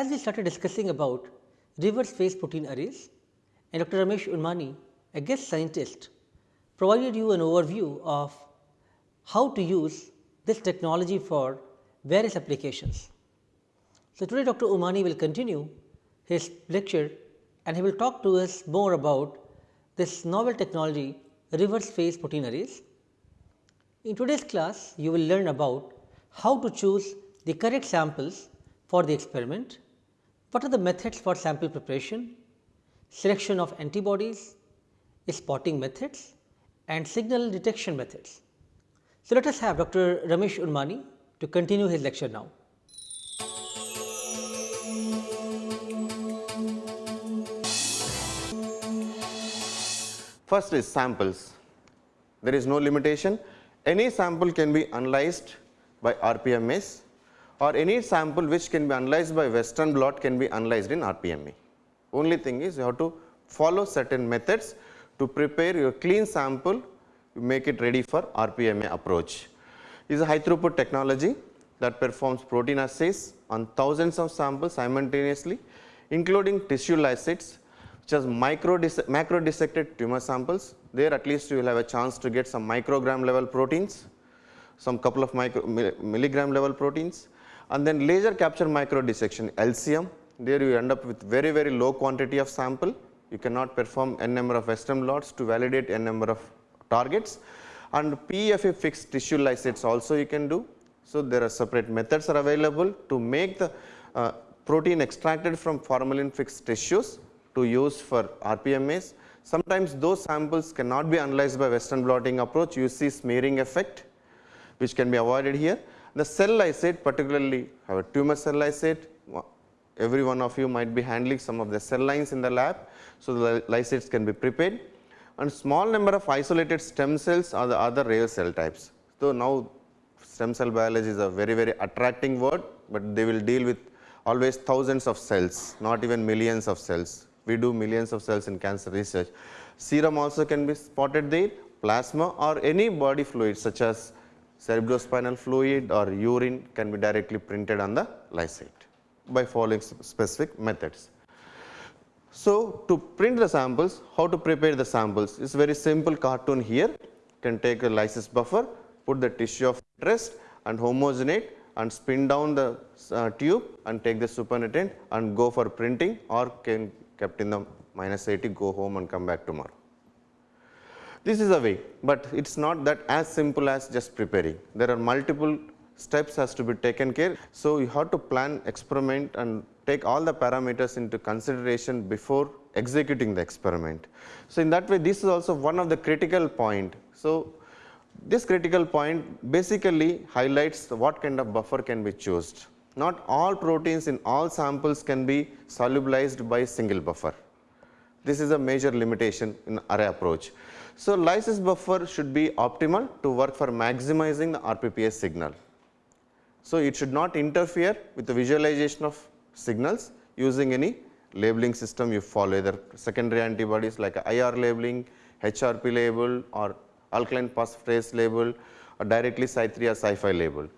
As we started discussing about reverse phase protein arrays and Dr. Ramesh Ummanni, a guest scientist, provided you an overview of how to use this technology for various applications. So, today Dr. Ummanni will continue his lecture and he will talk to us more about this novel technology reverse phase protein arrays. In today's class, you will learn about how to choose the correct samples for the experiment, what are the methods for sample preparation, selection of antibodies, spotting methods and signal detection methods. So, let us have Dr. Ramesh Ummanni to continue his lecture now. First is samples. There is no limitation. Any sample can be analyzed by RPMS or any sample which can be analyzed by western blot can be analyzed in RPMA. Only thing is you have to follow certain methods to prepare your clean sample, you make it ready for RPMA approach. Is a high throughput technology that performs protein assays on thousands of samples simultaneously, including tissue lysates, which has micro macro dissected tumor samples. There at least you will have a chance to get some microgram level proteins, some couple of micro milligram level proteins and then laser capture micro dissection LCM there you end up with very very low quantity of sample you cannot perform n number of western blots to validate n number of targets and PFA fixed tissue lysates also you can do. So, there are separate methods are available to make the uh, protein extracted from formalin fixed tissues to use for RPMAs. Sometimes those samples cannot be analyzed by western blotting approach you see smearing effect which can be avoided here the cell lysate particularly have a tumor cell lysate, every one of you might be handling some of the cell lines in the lab. So, the lysates can be prepared and small number of isolated stem cells are the other rare cell types. So, now stem cell biology is a very very attracting word, but they will deal with always thousands of cells not even millions of cells. We do millions of cells in cancer research. Serum also can be spotted there, plasma or any body fluid such as cerebrospinal fluid or urine can be directly printed on the lysate by following specific methods. So, to print the samples, how to prepare the samples is very simple cartoon here. Can take a lysis buffer, put the tissue of interest and homogenate and spin down the uh, tube and take the supernatant and go for printing or can kept in the minus 80 go home and come back tomorrow. This is a way, but it is not that as simple as just preparing. There are multiple steps has to be taken care. So, you have to plan experiment and take all the parameters into consideration before executing the experiment. So, in that way this is also one of the critical point. So, this critical point basically highlights what kind of buffer can be chosen. Not all proteins in all samples can be solubilized by single buffer. This is a major limitation in array approach. So, lysis buffer should be optimal to work for maximizing the RPPS signal. So, it should not interfere with the visualization of signals using any labeling system you follow either secondary antibodies like IR labeling, HRP label or alkaline phosphatase label or directly Cy3 or Cy5 label.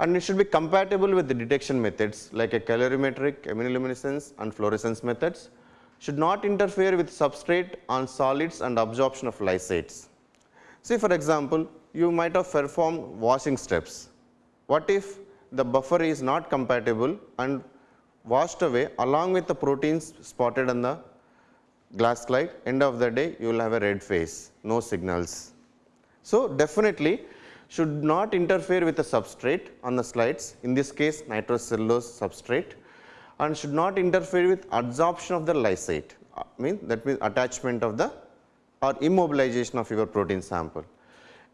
And it should be compatible with the detection methods like a colorimetric, immunoluminescence and fluorescence methods should not interfere with substrate on solids and absorption of lysates. See for example, you might have performed washing steps. What if the buffer is not compatible and washed away along with the proteins spotted on the glass slide, end of the day you will have a red face, no signals. So, definitely should not interfere with the substrate on the slides, in this case nitrocellulose substrate and should not interfere with adsorption of the lysate uh, mean that means attachment of the or immobilization of your protein sample.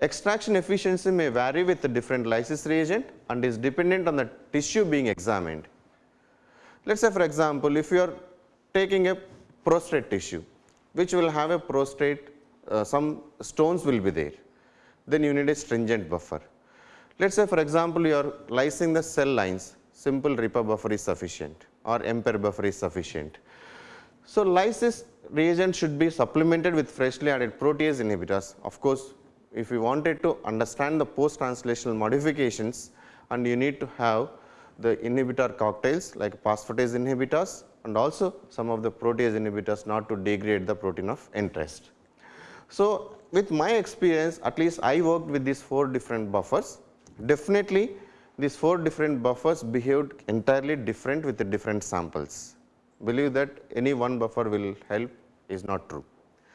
Extraction efficiency may vary with the different lysis reagent and is dependent on the tissue being examined. Let us say for example, if you are taking a prostate tissue which will have a prostate uh, some stones will be there, then you need a stringent buffer. Let us say for example, you are lysing the cell lines simple RIPA buffer is sufficient or MPER buffer is sufficient. So, lysis reagent should be supplemented with freshly added protease inhibitors. Of course, if you wanted to understand the post translational modifications and you need to have the inhibitor cocktails like phosphatase inhibitors and also some of the protease inhibitors not to degrade the protein of interest. So, with my experience at least I worked with these 4 different buffers. Definitely these 4 different buffers behaved entirely different with the different samples. Believe that any one buffer will help is not true.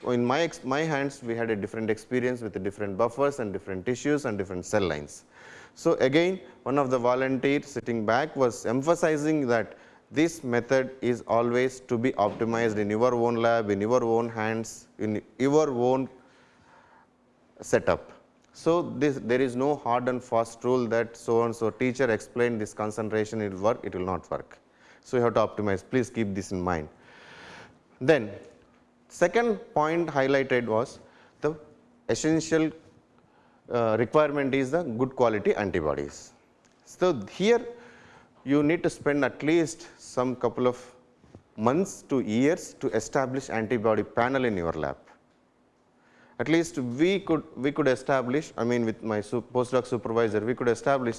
In my, my hands we had a different experience with the different buffers and different tissues and different cell lines. So, again one of the volunteers sitting back was emphasizing that this method is always to be optimized in your own lab, in your own hands, in your own setup. So, this there is no hard and fast rule that so and so teacher explained this concentration it will work, it will not work. So, you have to optimize please keep this in mind. Then second point highlighted was the essential uh, requirement is the good quality antibodies. So, here you need to spend at least some couple of months to years to establish antibody panel in your lab. At least we could we could establish I mean with my postdoc supervisor we could establish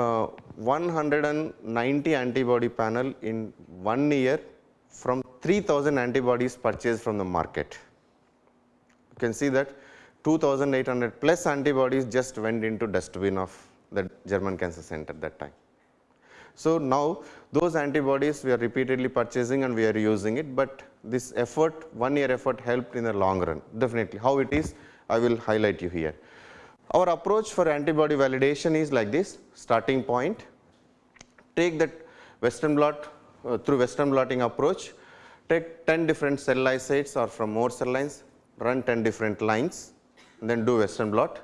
uh, 190 antibody panel in one year from 3000 antibodies purchased from the market. You can see that 2800 plus antibodies just went into dustbin of the German Cancer Center at that time. So, now those antibodies we are repeatedly purchasing and we are using it, but this effort one year effort helped in the long run definitely how it is I will highlight you here. Our approach for antibody validation is like this starting point take that western blot uh, through western blotting approach take 10 different cell lysates or from more cell lines run 10 different lines then do western blot.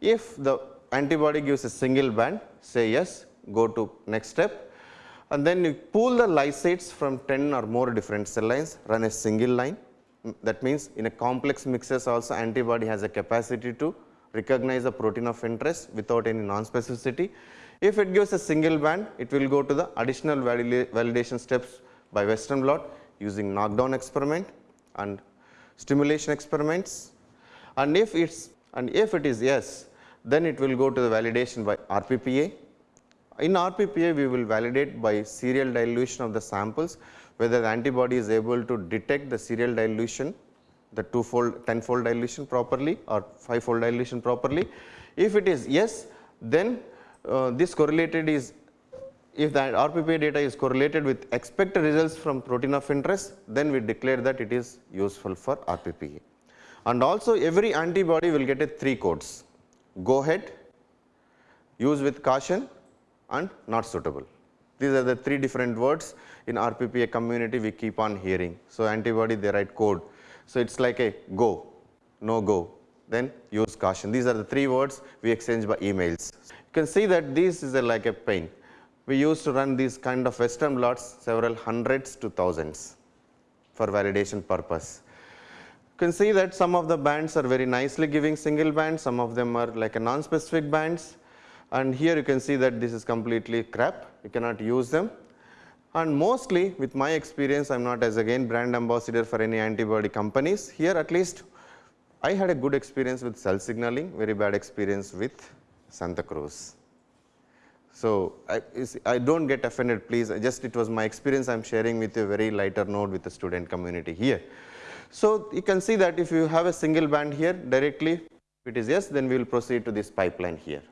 If the antibody gives a single band say yes go to next step and then you pool the lysates from 10 or more different cell lines run a single line mm, that means in a complex mixes also antibody has a capacity to recognize a protein of interest without any non-specificity. If it gives a single band it will go to the additional validation steps by western blot using knockdown experiment and stimulation experiments and if it's and if it is yes then it will go to the validation by RPPA. In RPPA we will validate by serial dilution of the samples whether the antibody is able to detect the serial dilution the two fold 10 fold dilution properly or 5 fold dilution properly. If it is yes then uh, this correlated is if the RPPA data is correlated with expected results from protein of interest then we declare that it is useful for RPPA and also every antibody will get a 3 codes go ahead, use with caution and not suitable. These are the 3 different words in RPPA community we keep on hearing. So, antibody they write code. So, it is like a go, no go, then use caution. These are the 3 words we exchange by emails. You can see that this is a like a pain. We used to run these kind of western blots several hundreds to thousands for validation purpose. You can see that some of the bands are very nicely giving single band, some of them are like a non-specific bands and here you can see that this is completely crap, you cannot use them. And mostly with my experience, I am not as again brand ambassador for any antibody companies. Here at least I had a good experience with cell signaling, very bad experience with Santa Cruz. So, I, I do not get offended please, just it was my experience I am sharing with you a very lighter note with the student community here. So, you can see that if you have a single band here directly if it is yes then we will proceed to this pipeline here.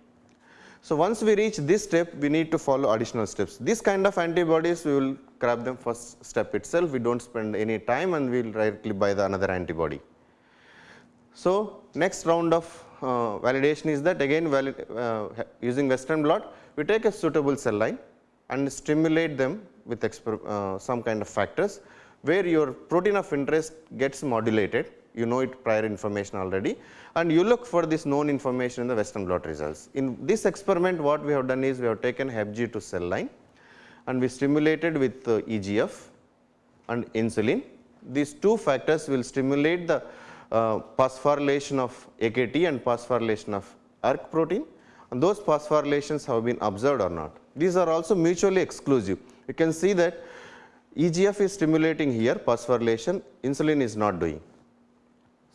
So, once we reach this step we need to follow additional steps. This kind of antibodies we will grab them first step itself we do not spend any time and we will directly buy the another antibody. So, next round of uh, validation is that again valid, uh, using western blot we take a suitable cell line and stimulate them with uh, some kind of factors where your protein of interest gets modulated, you know it prior information already and you look for this known information in the western blot results. In this experiment what we have done is we have taken HepG2 cell line and we stimulated with uh, EGF and insulin. These two factors will stimulate the uh, phosphorylation of AKT and phosphorylation of ERK protein and those phosphorylations have been observed or not. These are also mutually exclusive. You can see that EGF is stimulating here phosphorylation, insulin is not doing.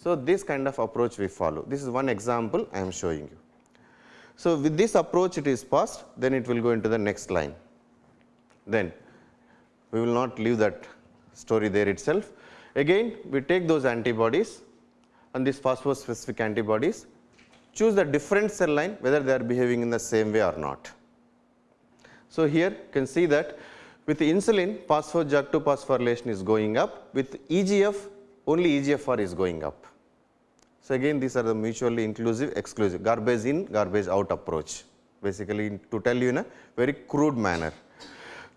So, this kind of approach we follow. This is one example I am showing you. So, with this approach it is passed, then it will go into the next line. then we will not leave that story there itself. Again we take those antibodies and these phosphospecific antibodies choose the different cell line whether they are behaving in the same way or not. So, here you can see that with insulin phosphor JAK2 phosphorylation is going up with EGF only EGFR is going up. So, again these are the mutually inclusive exclusive garbage in garbage out approach basically to tell you in a very crude manner.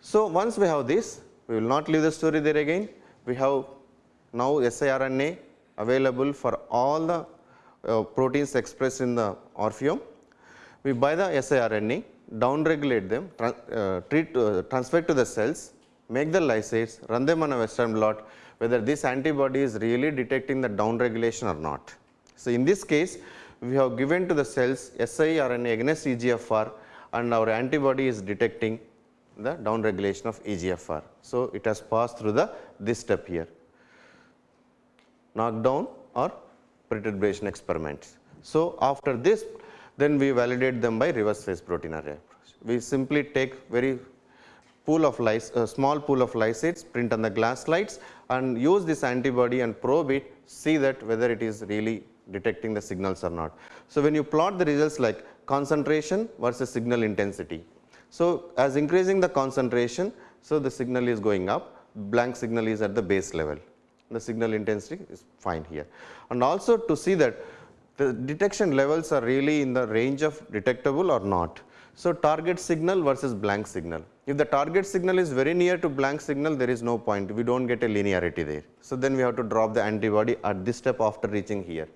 So, once we have this we will not leave the story there again we have now siRNA available for all the uh, proteins expressed in the ORFeome. We buy the siRNA downregulate them, uh, treat, uh, transfer to the cells, make the lysates, run them on a western blot whether this antibody is really detecting the downregulation or not. So, in this case we have given to the cells siRNA against EGFR and our antibody is detecting the downregulation of EGFR. So, it has passed through the this step here knockdown or perturbation experiments. So, after this then we validate them by reverse phase protein array approach. We simply take very pool of lys, uh, small pool of lysates, print on the glass slides and use this antibody and probe it, see that whether it is really detecting the signals or not. So, when you plot the results like concentration versus signal intensity. So, as increasing the concentration, so the signal is going up, blank signal is at the base level, the signal intensity is fine here. And also to see that the detection levels are really in the range of detectable or not. So, target signal versus blank signal. If the target signal is very near to blank signal, there is no point, we do not get a linearity there. So, then we have to drop the antibody at this step after reaching here.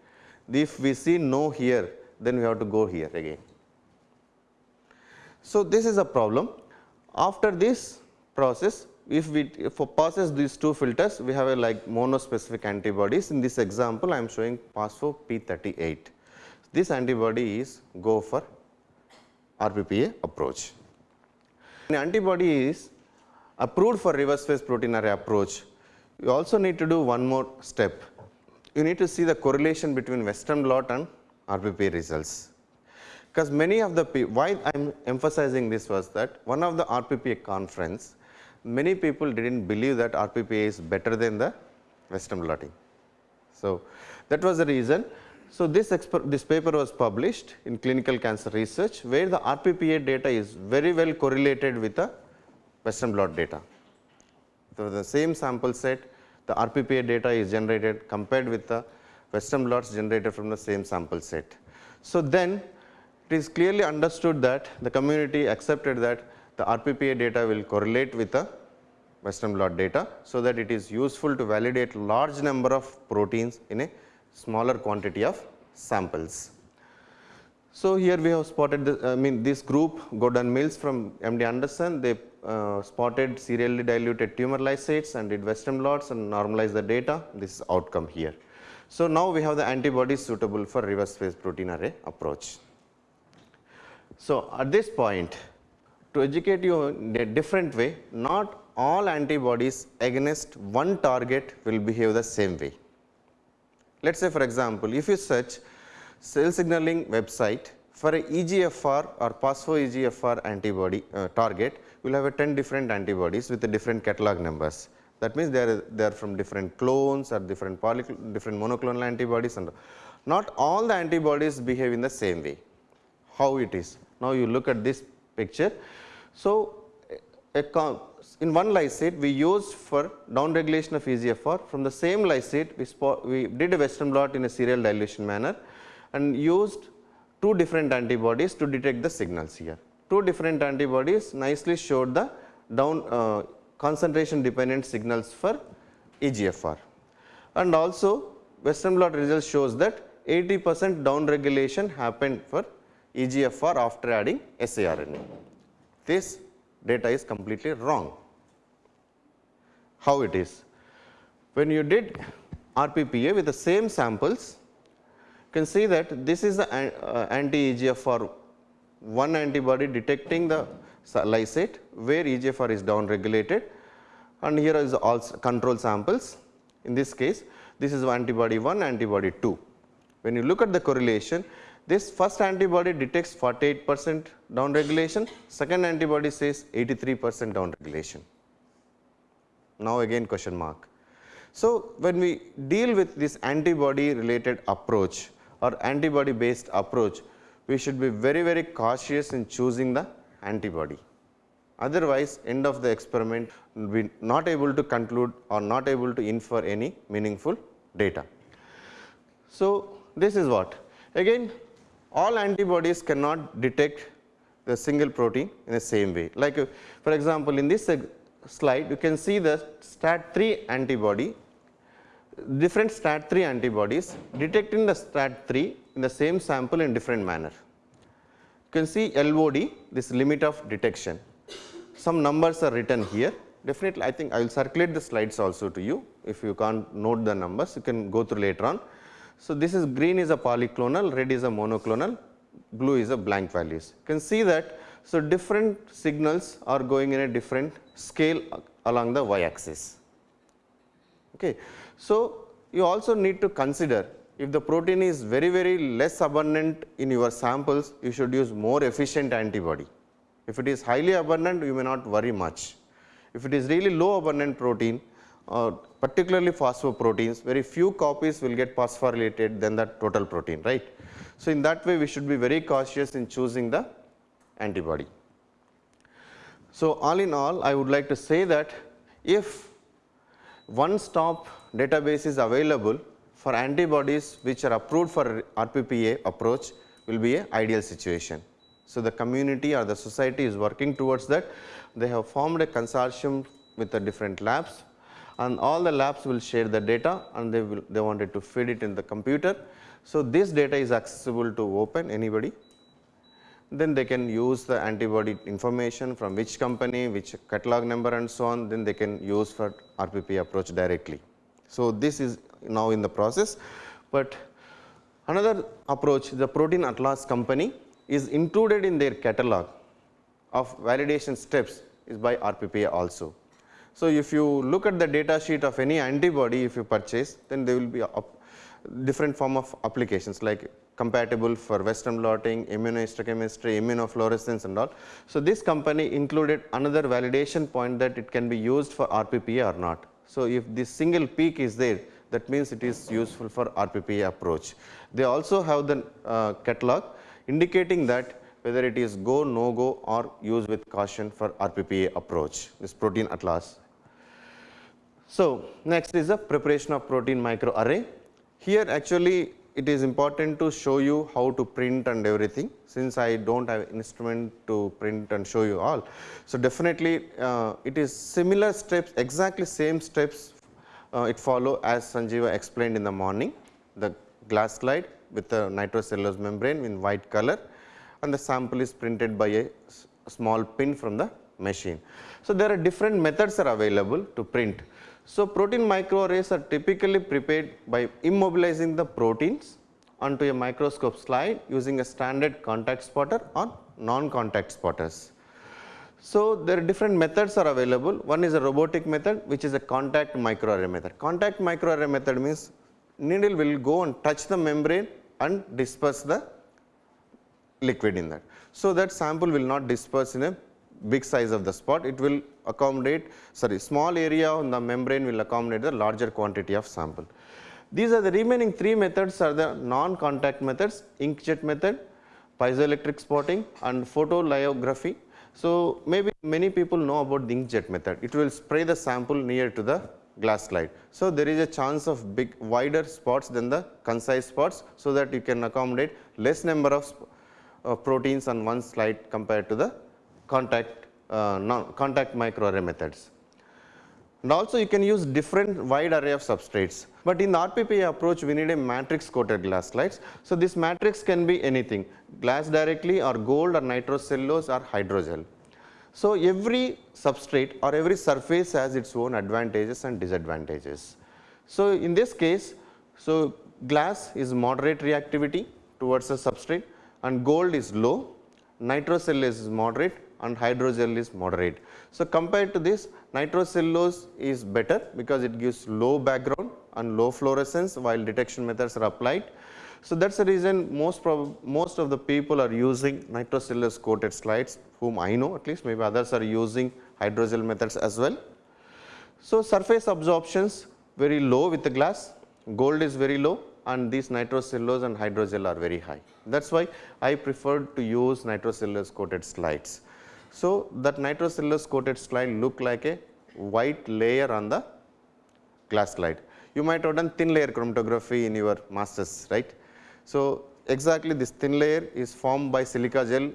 If we see no here, then we have to go here again. So, this is a problem. After this process, if we for process these two filters we have a like monospecific antibodies in this example I am showing phospho P38. This antibody is go for RPPA approach. An antibody is approved for reverse phase protein array approach. You also need to do one more step. You need to see the correlation between western blot and RPPA results. Because many of the why I am emphasizing this was that one of the RPPA conference many people did not believe that RPPA is better than the Western blotting. So, that was the reason. So, this, this paper was published in clinical cancer research where the RPPA data is very well correlated with the Western blot data. So, the same sample set the RPPA data is generated compared with the Western blots generated from the same sample set. So, then it is clearly understood that the community accepted that the RPPA data will correlate with the Western blot data. So, that it is useful to validate large number of proteins in a smaller quantity of samples. So, here we have spotted the, I mean this group Gordon Mills from MD Anderson they uh, spotted serially diluted tumor lysates and did Western blots and normalized the data this is outcome here. So, now we have the antibodies suitable for reverse phase protein array approach. So, at this point to educate you in a different way, not all antibodies against one target will behave the same way. Let us say for example, if you search cell signaling website for a EGFR or phospho EGFR antibody uh, target, we will have a 10 different antibodies with the different catalog numbers. That means they are, they are from different clones or different different monoclonal antibodies and not all the antibodies behave in the same way. How it is? Now you look at this picture. So, in one lysate we used for downregulation of EGFR from the same lysate we, we did a western blot in a serial dilution manner and used two different antibodies to detect the signals here. Two different antibodies nicely showed the down uh, concentration dependent signals for EGFR and also western blot results shows that 80 percent down regulation happened for EGFR after adding siRNA. This data is completely wrong. How it is? When you did RPPA with the same samples, can see that this is the uh, anti-EGFR one antibody detecting the lysate where EGFR is down regulated and here is all control samples. In this case, this is antibody 1, antibody 2. When you look at the correlation, This first antibody detects 48 percent down regulation, second antibody says 83 percent down regulation. Now again question mark. So, when we deal with this antibody related approach or antibody based approach, we should be very very cautious in choosing the antibody. Otherwise, end of the experiment will be not able to conclude or not able to infer any meaningful data. So, this is what again all antibodies cannot detect the single protein in the same way. Like for example, in this slide you can see the STAT3 antibody different STAT3 antibodies detecting the STAT3 in the same sample in different manner. You can see LOD this limit of detection some numbers are written here. Definitely, I think I will circulate the slides also to you. If you can't note the numbers, you can go through later on. So, this is green is a polyclonal, red is a monoclonal, blue is a blank values. You can see that. So, different signals are going in a different scale along the y axis. Okay. So, you also need to consider if the protein is very very less abundant in your samples, you should use more efficient antibody. If it is highly abundant, you may not worry much. If it is really low abundant protein, uh, particularly phosphoproteins, very few copies will get phosphorylated than the total protein, right. So, in that way we should be very cautious in choosing the antibody. So, all in all I would like to say that if one stop database is available for antibodies which are approved for RPPA approach will be a ideal situation. So, the community or the society is working towards that. They have formed a consortium with the different labs and all the labs will share the data and they will they wanted to feed it in the computer. So, this data is accessible to open anybody then they can use the antibody information from which company, which catalog number and so on, then they can use for RPP approach directly. So, this is now in the process, but another approach the protein atlas company is included in their catalog of validation steps is by RPPA also. So, if you look at the data sheet of any antibody if you purchase then they will be different form of applications like compatible for western blotting, immunohistochemistry, immunofluorescence and all. So, this company included another validation point that it can be used for RPPA or not. So, if this single peak is there that means it is useful for RPPA approach. They also have the uh, catalog indicating that whether it is go, no go or use with caution for RPPA approach, this protein atlas. So, next is the preparation of protein microarray. Here actually it is important to show you how to print and everything since I do not have instrument to print and show you all. So, definitely uh, it is similar steps exactly same steps uh, it follow as Sanjeeva explained in the morning the glass slide with a nitrocellulose membrane in white color and the sample is printed by a small pin from the machine. So, there are different methods are available to print. So, protein microarrays are typically prepared by immobilizing the proteins onto a microscope slide using a standard contact spotter or non-contact spotters. So, there are different methods are available. One is a robotic method which is a contact microarray method. Contact microarray method means needle will go and touch the membrane and disperse the liquid in that. So, that sample will not disperse in a big size of the spot, it will accommodate sorry small area on the membrane will accommodate the larger quantity of sample. These are the remaining three methods are the non-contact methods inkjet method, piezoelectric spotting and photolithography. So, maybe many people know about the inkjet method, it will spray the sample near to the glass slide. So, there is a chance of big wider spots than the concise spots. So, that you can accommodate less number of uh, proteins on one slide compared to the contact uh, contact microarray methods. And also you can use different wide array of substrates, but in the RPPA approach we need a matrix coated glass slides. So, this matrix can be anything glass directly or gold or nitrocellulose or hydrogel. So, every substrate or every surface has its own advantages and disadvantages. So, in this case, so glass is moderate reactivity towards the substrate and gold is low, nitrocellulose is moderate and hydrogel is moderate. So, compared to this nitrocellulose is better because it gives low background and low fluorescence while detection methods are applied. So, that is the reason most most of the people are using nitrocellulose coated slides whom I know at least maybe others are using hydrogel methods as well. So, surface absorptions very low with the glass, gold is very low and these nitrocellulose and hydrogel are very high. That is why I preferred to use nitrocellulose coated slides. So, that nitrocellulose coated slide look like a white layer on the glass slide. You might have done thin layer chromatography in your masters, right. So, exactly this thin layer is formed by silica gel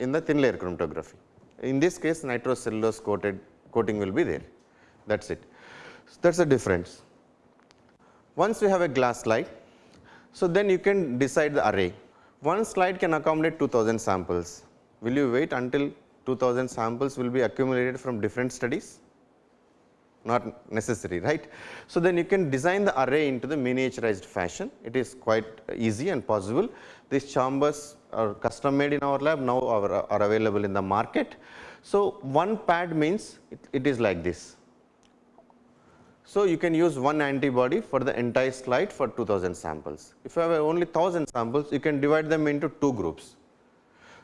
in the thin layer chromatography. In this case nitrocellulose coated coating will be there that is it. So, that is the difference. Once you have a glass slide, so then you can decide the array. One slide can accommodate 2000 samples. Will you wait until 2000 samples will be accumulated from different studies? Not necessary, right. So, then you can design the array into the miniaturized fashion. It is quite easy and possible. These chambers are custom made in our lab now are, are available in the market. So, one pad means it, it is like this so, you can use one antibody for the entire slide for 2000 samples. If you have only 1000 samples, you can divide them into two groups.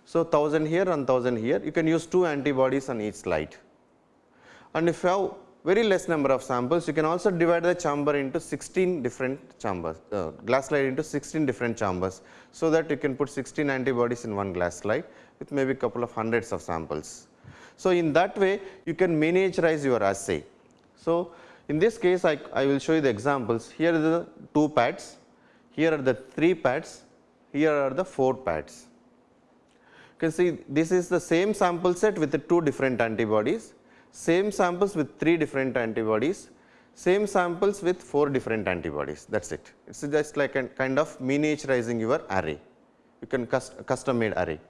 So, 1000 here and 1000 here, you can use two antibodies on each slide. And if you have very less number of samples, you can also divide the chamber into 16 different chambers, uh, glass slide into 16 different chambers. So, that you can put 16 antibodies in one glass slide with maybe a couple of hundreds of samples. So, in that way, you can miniaturize your assay. So, in this case, I, I will show you the examples. Here are the two pads, here are the three pads, here are the four pads. You can see this is the same sample set with the two different antibodies, same samples with three different antibodies, same samples with four different antibodies. That is it. It is just like a kind of miniaturizing your array. You can cust custom made array.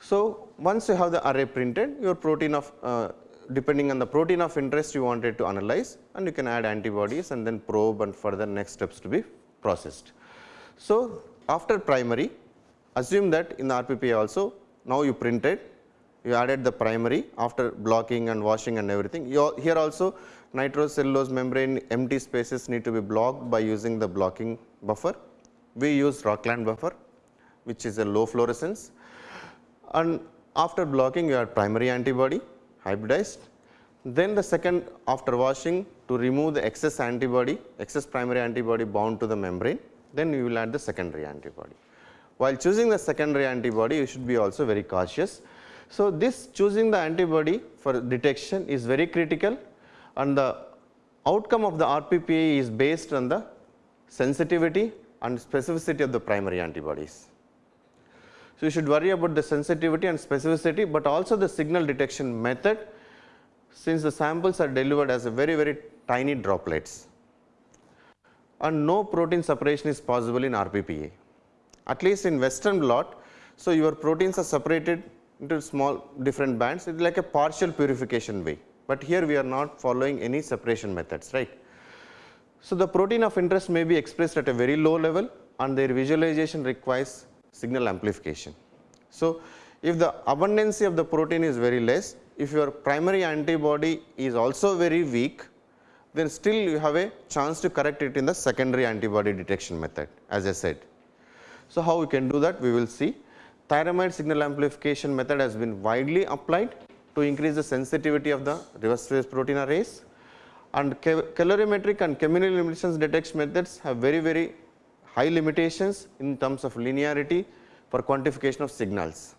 So, once you have the array printed, your protein of uh, depending on the protein of interest you wanted to analyze and you can add antibodies and then probe and further next steps to be processed. So, after primary assume that in the RPPA also now you printed you added the primary after blocking and washing and everything. You, here also nitrocellulose membrane empty spaces need to be blocked by using the blocking buffer. We use Rockland buffer which is a low fluorescence and after blocking you add primary antibody hybridized. Then the second after washing to remove the excess antibody, excess primary antibody bound to the membrane, then you will add the secondary antibody. While choosing the secondary antibody, you should be also very cautious. So, this choosing the antibody for detection is very critical and the outcome of the RPPA is based on the sensitivity and specificity of the primary antibodies. So, you should worry about the sensitivity and specificity, but also the signal detection method since the samples are delivered as a very very tiny droplets and no protein separation is possible in RPPA at least in western blot. So, your proteins are separated into small different bands it is like a partial purification way, but here we are not following any separation methods right. So, the protein of interest may be expressed at a very low level and their visualization requires signal amplification. So, if the abundancy of the protein is very less, if your primary antibody is also very weak, then still you have a chance to correct it in the secondary antibody detection method as I said. So, how we can do that we will see. Tyramide signal amplification method has been widely applied to increase the sensitivity of the reverse phase protein arrays and colorimetric and chemiluminescence detection methods have very very high limitations in terms of linearity for quantification of signals.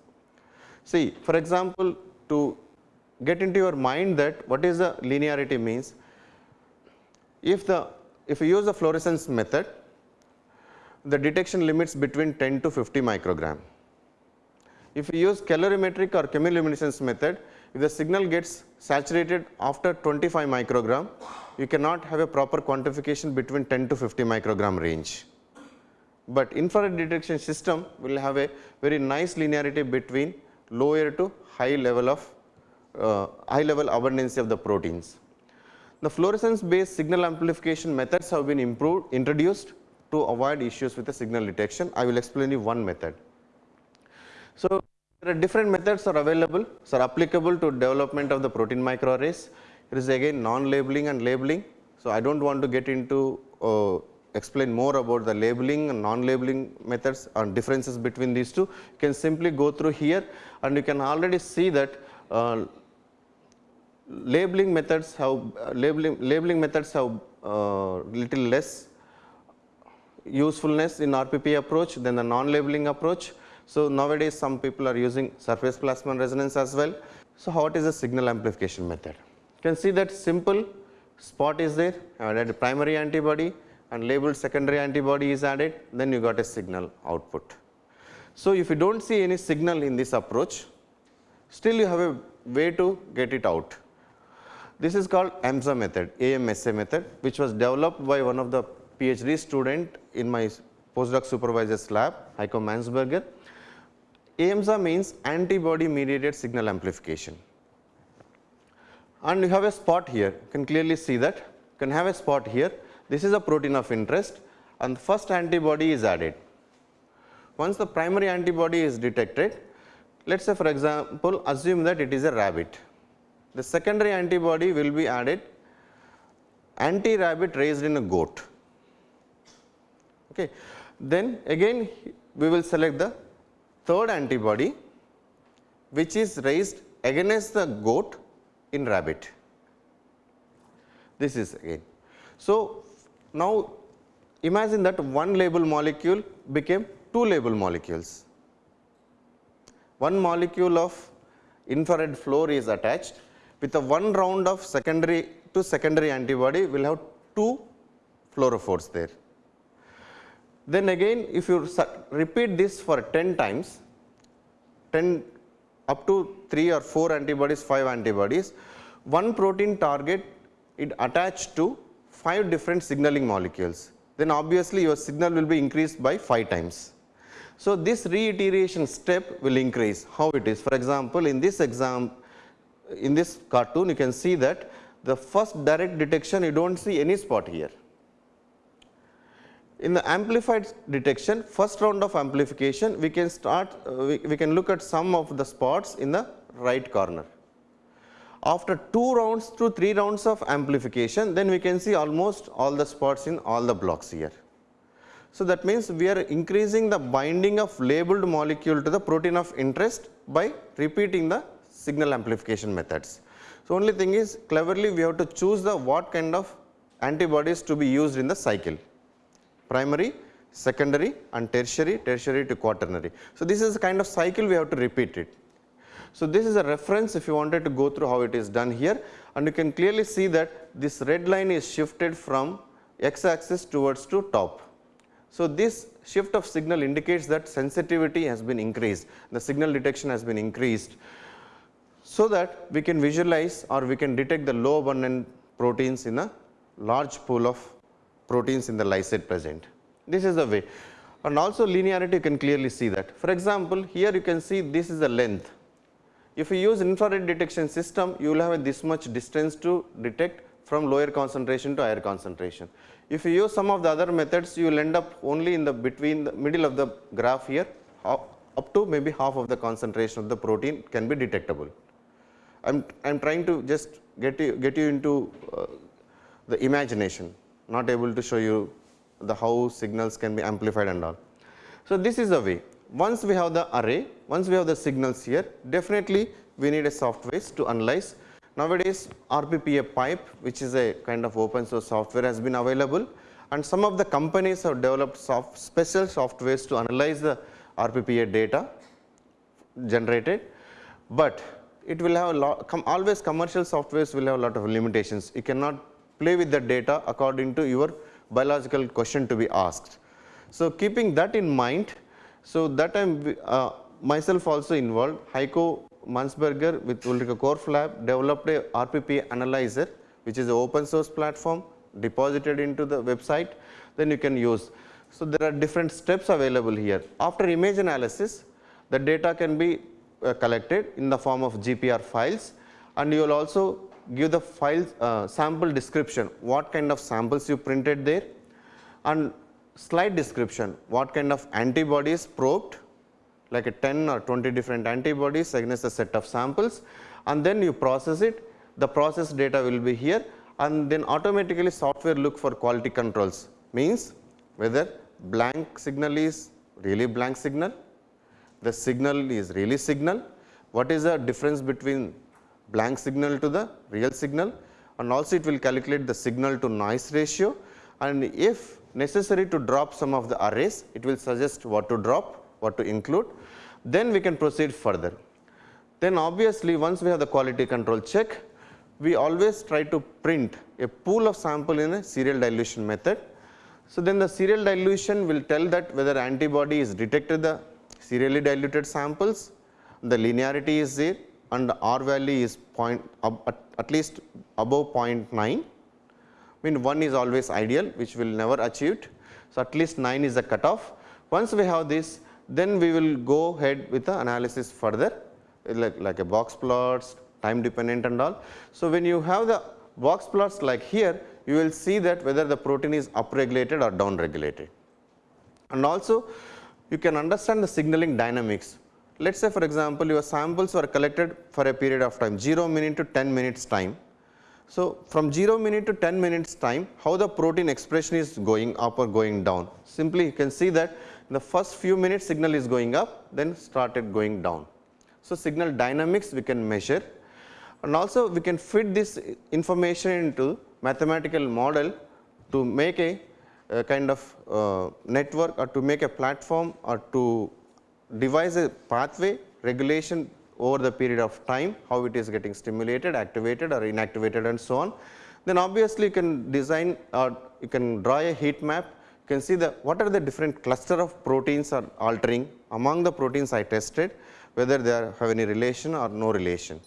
See for example, to get into your mind that what is the linearity means, if the if you use the fluorescence method, the detection limits between 10 to 50 microgram. If you use colorimetric or chemiluminescence method, if the signal gets saturated after 25 microgram, you cannot have a proper quantification between 10 to 50 microgram range but infrared detection system will have a very nice linearity between lower to high level of uh, high level abundance of the proteins. The fluorescence based signal amplification methods have been improved introduced to avoid issues with the signal detection. I will explain you one method. So, there are different methods are available, so are applicable to development of the protein microarrays. It is again non labeling and labeling. So, I do not want to get into uh, explain more about the labeling and non-labeling methods and differences between these two, you can simply go through here and you can already see that uh, labeling methods have uh, labeling labeling methods have uh, little less usefulness in RPP approach than the non-labeling approach. So, nowadays some people are using surface plasmon resonance as well. So, what is the signal amplification method? You can see that simple spot is there, added primary antibody and labeled secondary antibody is added, then you got a signal output. So, if you do not see any signal in this approach, still you have a way to get it out. This is called AMSA method, AMSA method, which was developed by one of the PhD student in my postdoc supervisor's lab, Heiko Mannsperger. AMSA means antibody mediated signal amplification. And you have a spot here, you can clearly see that, you can have a spot here. This is a protein of interest and the first antibody is added. Once the primary antibody is detected, let us say for example, assume that it is a rabbit. The secondary antibody will be added anti-rabbit raised in a goat. Okay. Then again we will select the third antibody which is raised against the goat in rabbit. This is again. So, now imagine that one label molecule became two label molecules. One molecule of infrared fluor is attached with a one round of secondary to secondary antibody we will have two fluorophores there. Then again if you repeat this for 10 times, 10 up to 3 or 4 antibodies, 5 antibodies, one protein target it attached to 5 different signaling molecules, then obviously your signal will be increased by 5 times. So, this reiteration step will increase how it is. For example, in this exam, in this cartoon you can see that the first direct detection you do not see any spot here in the amplified detection, first round of amplification, we can start, uh, we, we can look at some of the spots in the right corner. After two rounds to three rounds of amplification, then we can see almost all the spots in all the blocks here. So, that means we are increasing the binding of labeled molecule to the protein of interest by repeating the signal amplification methods. So, only thing is cleverly we have to choose the what kind of antibodies to be used in the cycle primary, secondary and tertiary, tertiary to quaternary. So, this is a kind of cycle we have to repeat it. So, this is a reference if you wanted to go through how it is done here and you can clearly see that this red line is shifted from x axis towards to top. So, this shift of signal indicates that sensitivity has been increased, the signal detection has been increased so that we can visualize or we can detect the low abundant proteins in a large pool of proteins in the lysate present. This is the way and also linearity you can clearly see that. For example, here you can see this is the length. If you use infrared detection system, you will have this much distance to detect from lower concentration to higher concentration. If you use some of the other methods, you will end up only in the between the middle of the graph here up to maybe half of the concentration of the protein can be detectable. I am I am trying to just get you get you into uh, the imagination not able to show you the how signals can be amplified and all. So, this is the way once we have the array, once we have the signals here definitely we need a software to analyze. Nowadays RPPA pipe which is a kind of open source software has been available and some of the companies have developed soft special softwares to analyze the RPPA data generated, but it will have a lot always commercial softwares will have a lot of limitations. You cannot play with the data according to your biological question to be asked. So, keeping that in mind, so that I am uh, myself also involved, Heiko Mannsperger with Ulrike Korf lab developed a RPP analyzer which is an open source platform deposited into the website, then you can use. So, there are different steps available here. After image analysis, the data can be uh, collected in the form of GPR files and you will also give the file uh, sample description, what kind of samples you printed there? And slide description, what kind of antibodies probed? Like a 10 or 20 different antibodies against a set of samples. And then you process it, the process data will be here. And then automatically software look for quality controls. Means whether blank signal is really blank signal, the signal is really signal, what is the difference between blank signal to the real signal and also it will calculate the signal to noise ratio and if necessary to drop some of the arrays, it will suggest what to drop, what to include, then we can proceed further. Then obviously, once we have the quality control check, we always try to print a pool of sample in a serial dilution method. So, then the serial dilution will tell that whether antibody is detected the serially diluted samples, the linearity is there and R value is point at, at least above 0.9 I mean 1 is always ideal which will never achieved. So, at least 9 is the cutoff. Once we have this then we will go ahead with the analysis further like, like a box plots, time dependent and all. So, when you have the box plots like here you will see that whether the protein is upregulated or downregulated. And also you can understand the signaling dynamics. Let us say for example, your samples were collected for a period of time 0 minute to 10 minutes time so, from 0 minute to 10 minutes time how the protein expression is going up or going down. Simply you can see that the first few minutes signal is going up then started going down. So, signal dynamics we can measure and also we can fit this information into mathematical model to make a, a kind of uh, network or to make a platform or to devise a pathway regulation over the period of time, how it is getting stimulated, activated or inactivated and so on. Then obviously, you can design or you can draw a heat map, you can see the what are the different cluster of proteins are altering among the proteins I tested, whether they are, have any relation or no relation.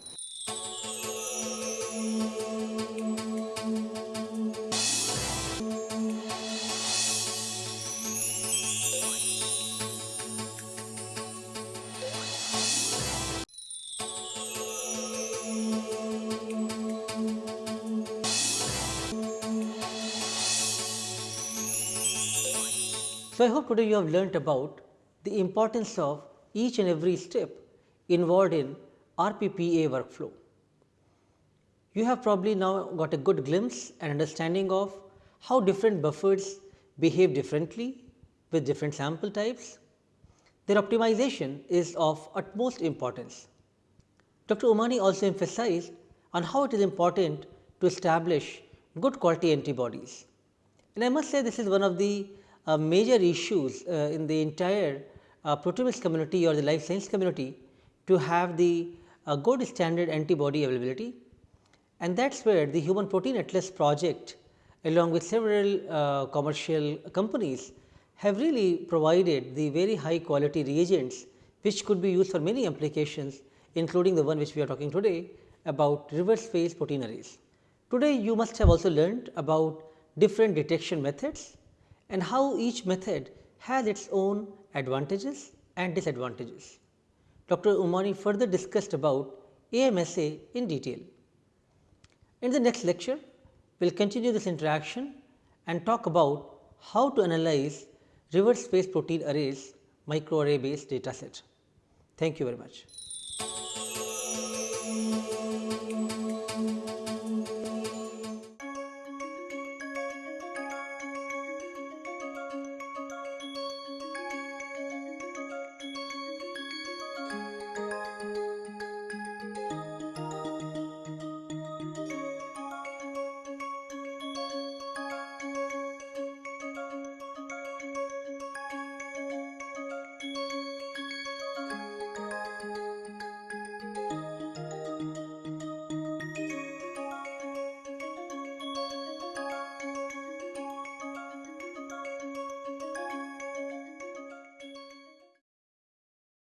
So, I hope today you have learnt about the importance of each and every step involved in RPPA workflow. You have probably now got a good glimpse and understanding of how different buffers behave differently with different sample types. Their optimization is of utmost importance. Dr. Ummanni also emphasized on how it is important to establish good quality antibodies. And I must say this is one of the uh, major issues uh, in the entire uh, proteomics community or the life science community to have the uh, good standard antibody availability. And that is where the Human Protein Atlas project along with several uh, commercial companies have really provided the very high quality reagents which could be used for many applications including the one which we are talking today about reverse phase protein arrays. Today you must have also learned about different detection methods and how each method has its own advantages and disadvantages. Dr. Ummanni further discussed about AMSA in detail. In the next lecture, we will continue this interaction and talk about how to analyze reverse phase protein arrays microarray based data set. Thank you very much.